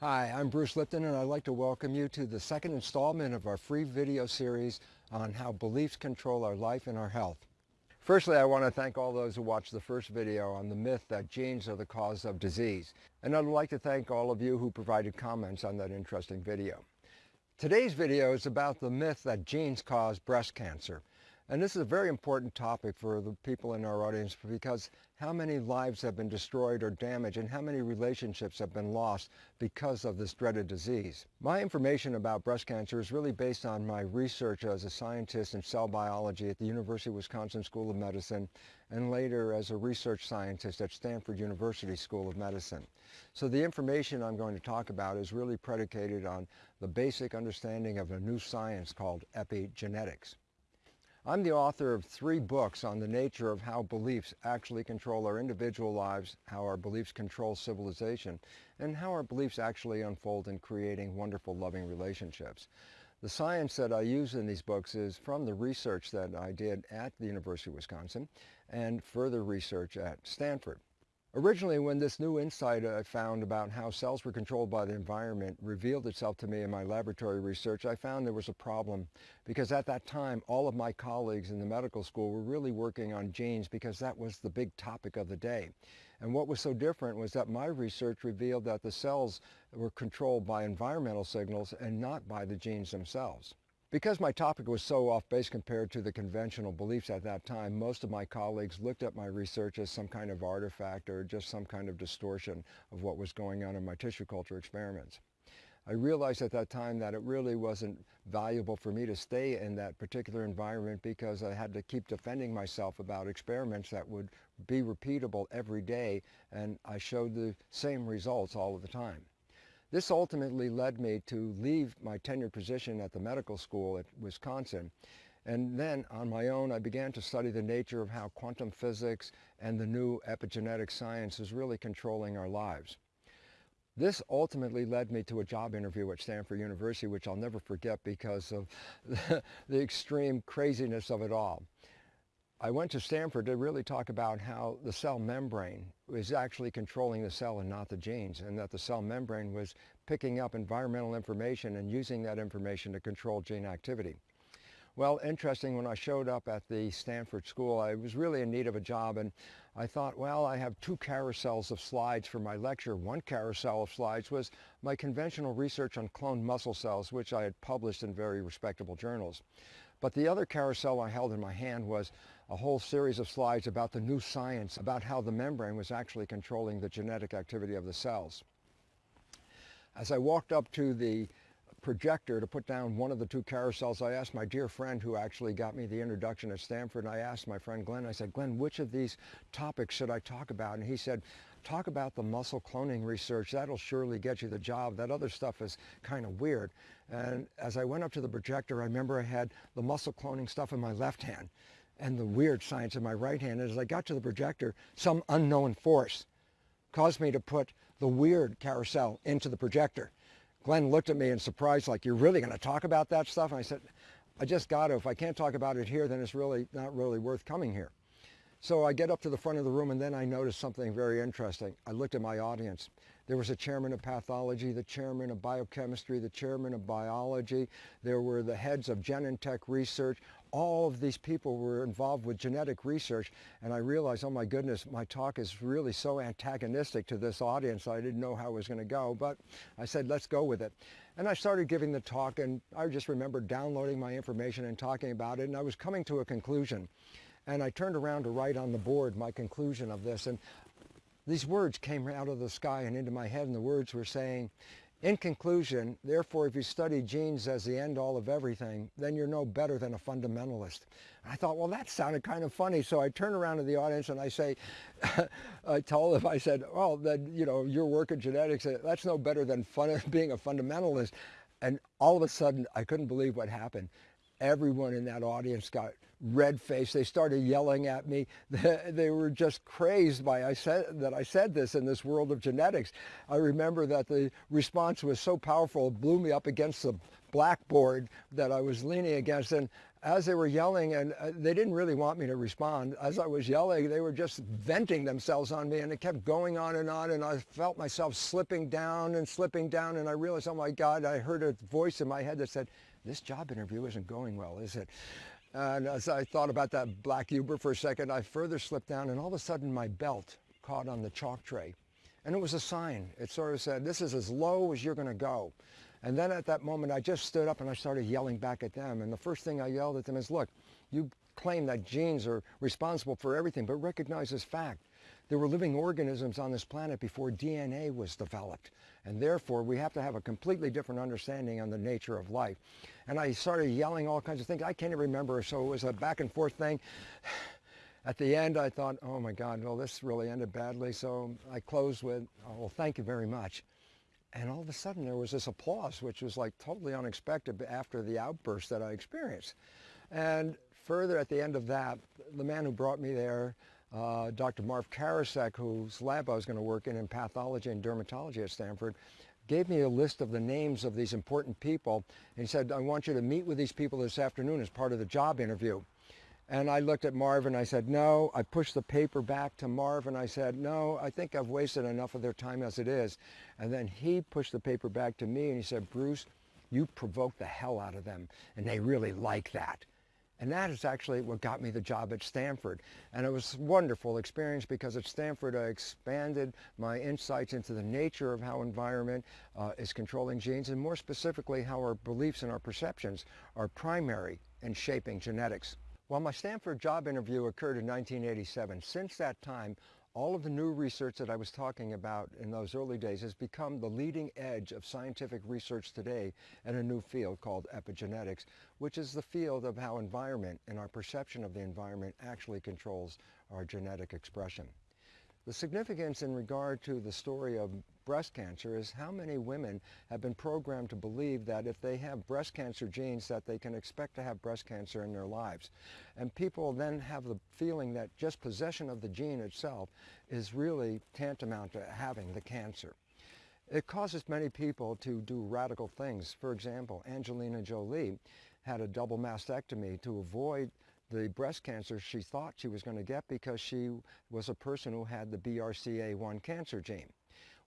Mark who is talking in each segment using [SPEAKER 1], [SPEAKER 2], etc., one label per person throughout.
[SPEAKER 1] Hi, I'm Bruce Lipton and I'd like to welcome you to the second installment of our free video series on how beliefs control our life and our health. Firstly, I want to thank all those who watched the first video on the myth that genes are the cause of disease. And I'd like to thank all of you who provided comments on that interesting video. Today's video is about the myth that genes cause breast cancer. And this is a very important topic for the people in our audience because how many lives have been destroyed or damaged and how many relationships have been lost because of this dreaded disease. My information about breast cancer is really based on my research as a scientist in cell biology at the University of Wisconsin School of Medicine and later as a research scientist at Stanford University School of Medicine. So the information I'm going to talk about is really predicated on the basic understanding of a new science called epigenetics. I'm the author of three books on the nature of how beliefs actually control our individual lives, how our beliefs control civilization, and how our beliefs actually unfold in creating wonderful, loving relationships. The science that I use in these books is from the research that I did at the University of Wisconsin and further research at Stanford. Originally, when this new insight I found about how cells were controlled by the environment revealed itself to me in my laboratory research, I found there was a problem because at that time, all of my colleagues in the medical school were really working on genes because that was the big topic of the day. And what was so different was that my research revealed that the cells were controlled by environmental signals and not by the genes themselves. Because my topic was so off base compared to the conventional beliefs at that time, most of my colleagues looked at my research as some kind of artifact or just some kind of distortion of what was going on in my tissue culture experiments. I realized at that time that it really wasn't valuable for me to stay in that particular environment because I had to keep defending myself about experiments that would be repeatable every day and I showed the same results all of the time. This ultimately led me to leave my tenured position at the medical school at Wisconsin. And then on my own, I began to study the nature of how quantum physics and the new epigenetic science is really controlling our lives. This ultimately led me to a job interview at Stanford University, which I'll never forget because of the, extreme craziness of it all. I went to Stanford to really talk about how the cell membrane was actually controlling the cell and not the genes, and that the cell membrane was picking up environmental information and using that information to control gene activity. Well, interesting, when I showed up at the Stanford school, I was really in need of a job, and I thought, well, I have two carousels of slides for my lecture. One carousel of slides was my conventional research on cloned muscle cells, which I had published in very respectable journals. But the other carousel I held in my hand was a whole series of slides about the new science, about how the membrane was actually controlling the genetic activity of the cells. As I walked up to the projector to put down one of the two carousels, I asked my dear friend who actually got me the introduction at Stanford, and I asked my friend Glenn, I said, Glenn, which of these topics should I talk about? And he said, talk about the muscle cloning research. That'll surely get you the job. That other stuff is kind of weird. And as I went up to the projector, I remember I had the muscle cloning stuff in my left hand and the weird science in my right hand. And as I got to the projector, some unknown force caused me to put the weird carousel into the projector. Glenn looked at me in surprise like, you're really going to talk about that stuff? And I said, I just got to. If I can't talk about it here, then it's really not really worth coming here. So I get up to the front of the room and then I noticed something very interesting. I looked at my audience. There was a chairman of pathology, the chairman of biochemistry, the chairman of biology. There were the heads of Genentech research. All of these people were involved with genetic research and I realized, oh my goodness, my talk is really so antagonistic to this audience. I didn't know how it was going to go, but I said, let's go with it. And I started giving the talk and I just remember downloading my information and talking about it and I was coming to a conclusion. And I turned around to write on the board my conclusion of this. And these words came out of the sky and into my head, and the words were saying, in conclusion, therefore, if you study genes as the end-all of everything, then you're no better than a fundamentalist. I thought, well, that sounded kind of funny. So I turn around to the audience and I say, I told them, I said, well, then, you know, your work in genetics, uh, that's no better than fun, being a fundamentalist. And all of a sudden, I couldn't believe what happened everyone in that audience got red faced. They started yelling at me. They were just crazed by I said that I said this in this world of genetics. I remember that the response was so powerful, it blew me up against the blackboard that I was leaning against. And as they were yelling, and uh, they didn't really want me to respond, as I was yelling, they were just venting themselves on me, and it kept going on and on, and I felt myself slipping down and slipping down, and I realized, oh my God, I heard a voice in my head that said, this job interview isn't going well, is it? And as I thought about that black Uber for a second, I further slipped down, and all of a sudden my belt caught on the chalk tray. And it was a sign. It sort of said, this is as low as you're going to go. And then at that moment, I just stood up and I started yelling back at them. And the first thing I yelled at them is, look, you claim that genes are responsible for everything, but recognize this fact. There were living organisms on this planet before DNA was developed. And therefore, we have to have a completely different understanding on the nature of life. And I started yelling all kinds of things. I can't even remember, so it was a back and forth thing. At the end, I thought, oh my God, well, this really ended badly. So I closed with, oh, well, thank you very much. And all of a sudden, there was this applause, which was like totally unexpected after the outburst that I experienced. And further at the end of that, the man who brought me there, uh, Dr. Marv Karasek, whose lab I was going to work in in pathology and dermatology at Stanford, gave me a list of the names of these important people. And he said, I want you to meet with these people this afternoon as part of the job interview. And I looked at Marv and I said, no. I pushed the paper back to Marv and I said, no, I think I've wasted enough of their time as it is. And then he pushed the paper back to me and he said, Bruce, you provoked the hell out of them and they really like that. And that is actually what got me the job at Stanford. And it was a wonderful experience because at Stanford I expanded my insights into the nature of how environment uh, is controlling genes and more specifically how our beliefs and our perceptions are primary in shaping genetics. While my Stanford job interview occurred in 1987, since that time, all of the new research that I was talking about in those early days has become the leading edge of scientific research today in a new field called epigenetics, which is the field of how environment and our perception of the environment actually controls our genetic expression. The significance in regard to the story of breast cancer is how many women have been programmed to believe that if they have breast cancer genes that they can expect to have breast cancer in their lives. And people then have the feeling that just possession of the gene itself is really tantamount to having the cancer. It causes many people to do radical things. For example, Angelina Jolie had a double mastectomy to avoid the breast cancer she thought she was going to get because she was a person who had the BRCA1 cancer gene.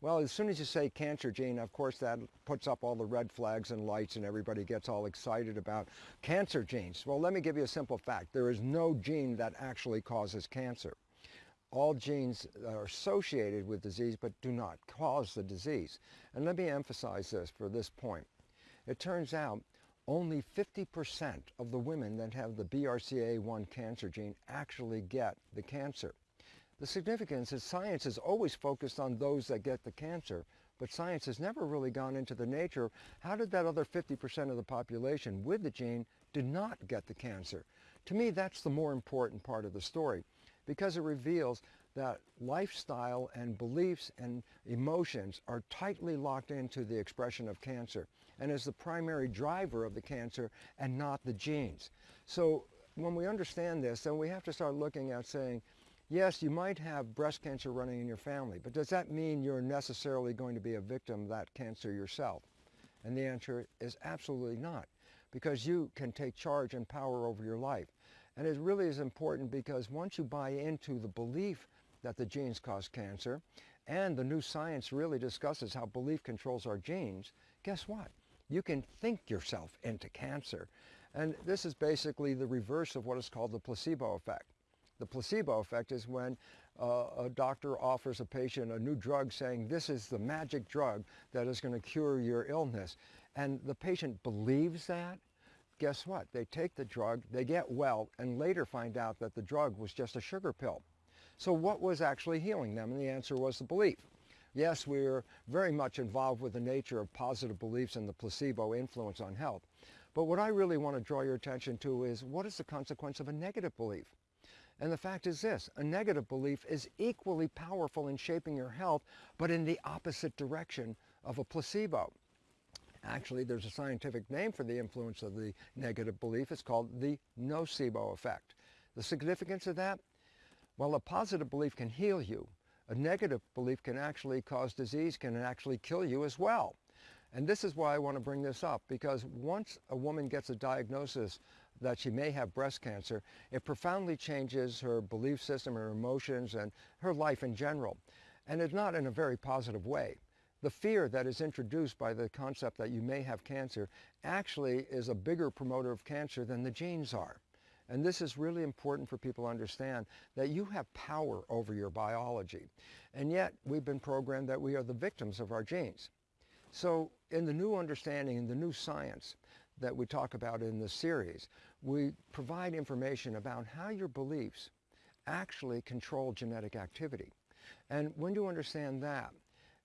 [SPEAKER 1] Well, as soon as you say cancer gene, of course that puts up all the red flags and lights and everybody gets all excited about cancer genes. Well, let me give you a simple fact. There is no gene that actually causes cancer. All genes are associated with disease but do not cause the disease. And let me emphasize this for this point. It turns out only 50% of the women that have the BRCA1 cancer gene actually get the cancer. The significance is science is always focused on those that get the cancer, but science has never really gone into the nature of how did that other 50% of the population with the gene did not get the cancer. To me, that's the more important part of the story because it reveals that lifestyle and beliefs and emotions are tightly locked into the expression of cancer and is the primary driver of the cancer and not the genes. So when we understand this, then we have to start looking at saying, yes, you might have breast cancer running in your family, but does that mean you're necessarily going to be a victim of that cancer yourself? And the answer is absolutely not, because you can take charge and power over your life. And it really is important because once you buy into the belief that the genes cause cancer, and the new science really discusses how belief controls our genes, guess what? You can think yourself into cancer. And this is basically the reverse of what is called the placebo effect. The placebo effect is when uh, a doctor offers a patient a new drug saying this is the magic drug that is going to cure your illness. And the patient believes that. Guess what? They take the drug, they get well, and later find out that the drug was just a sugar pill. So what was actually healing them? And the answer was the belief. Yes, we're very much involved with the nature of positive beliefs and the placebo influence on health. But what I really want to draw your attention to is what is the consequence of a negative belief? And the fact is this, a negative belief is equally powerful in shaping your health, but in the opposite direction of a placebo. Actually, there's a scientific name for the influence of the negative belief. It's called the nocebo effect. The significance of that? Well, a positive belief can heal you, a negative belief can actually cause disease, can actually kill you as well. And this is why I want to bring this up, because once a woman gets a diagnosis that she may have breast cancer, it profoundly changes her belief system, her emotions, and her life in general. And it's not in a very positive way. The fear that is introduced by the concept that you may have cancer actually is a bigger promoter of cancer than the genes are. And this is really important for people to understand that you have power over your biology. And yet we've been programmed that we are the victims of our genes. So in the new understanding, in the new science that we talk about in this series, we provide information about how your beliefs actually control genetic activity. And when you understand that,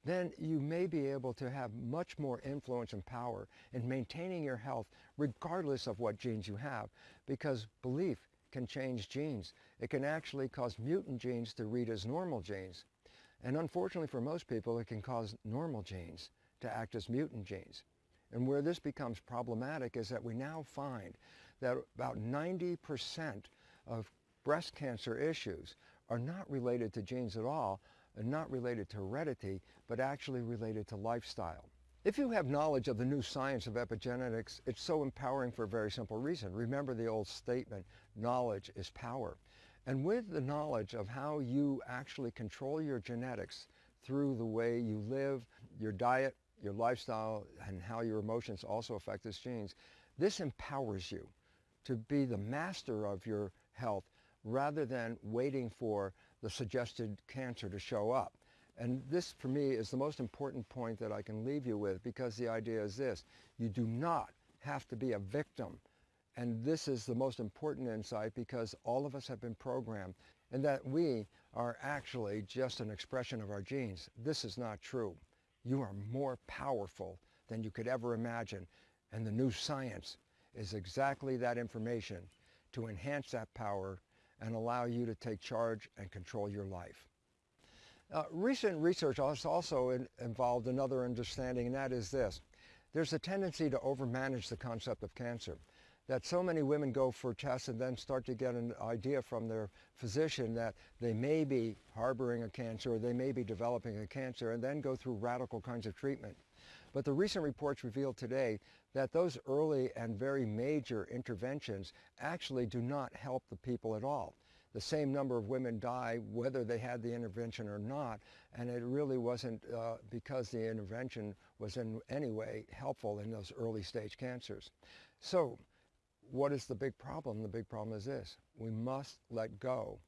[SPEAKER 1] then you may be able to have much more influence and power in maintaining your health regardless of what genes you have because belief can change genes. It can actually cause mutant genes to read as normal genes. And unfortunately for most people, it can cause normal genes to act as mutant genes. And where this becomes problematic is that we now find that about 90% of breast cancer issues are not related to genes at all, and not related to heredity, but actually related to lifestyle. If you have knowledge of the new science of epigenetics, it's so empowering for a very simple reason. Remember the old statement, knowledge is power. And with the knowledge of how you actually control your genetics through the way you live, your diet, your lifestyle, and how your emotions also affect these genes, this empowers you to be the master of your health rather than waiting for the suggested cancer to show up. And this, for me, is the most important point that I can leave you with because the idea is this. You do not have to be a victim. And this is the most important insight because all of us have been programmed and that we are actually just an expression of our genes. This is not true. You are more powerful than you could ever imagine. And the new science is exactly that information to enhance that power and allow you to take charge and control your life. Uh, recent research has also in, involved another understanding, and that is this. There's a tendency to overmanage the concept of cancer, that so many women go for tests and then start to get an idea from their physician that they may be harboring a cancer or they may be developing a cancer and then go through radical kinds of treatment. But the recent reports reveal today that those early and very major interventions actually do not help the people at all. The same number of women die whether they had the intervention or not, and it really wasn't uh, because the intervention was in any way helpful in those early stage cancers. So what is the big problem? The big problem is this. We must let go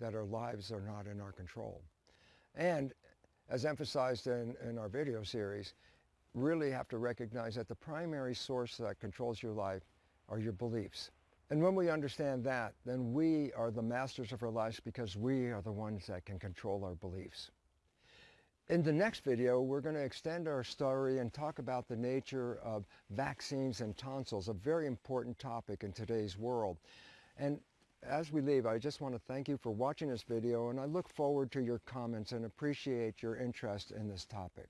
[SPEAKER 1] that our lives are not in our control. And as emphasized in, in our video series, really have to recognize that the primary source that controls your life are your beliefs. And when we understand that, then we are the masters of our lives because we are the ones that can control our beliefs. In the next video, we're going to extend our story and talk about the nature of vaccines and tonsils, a very important topic in today's world. And as we leave, I just want to thank you for watching this video, and I look forward to your comments and appreciate your interest in this topic.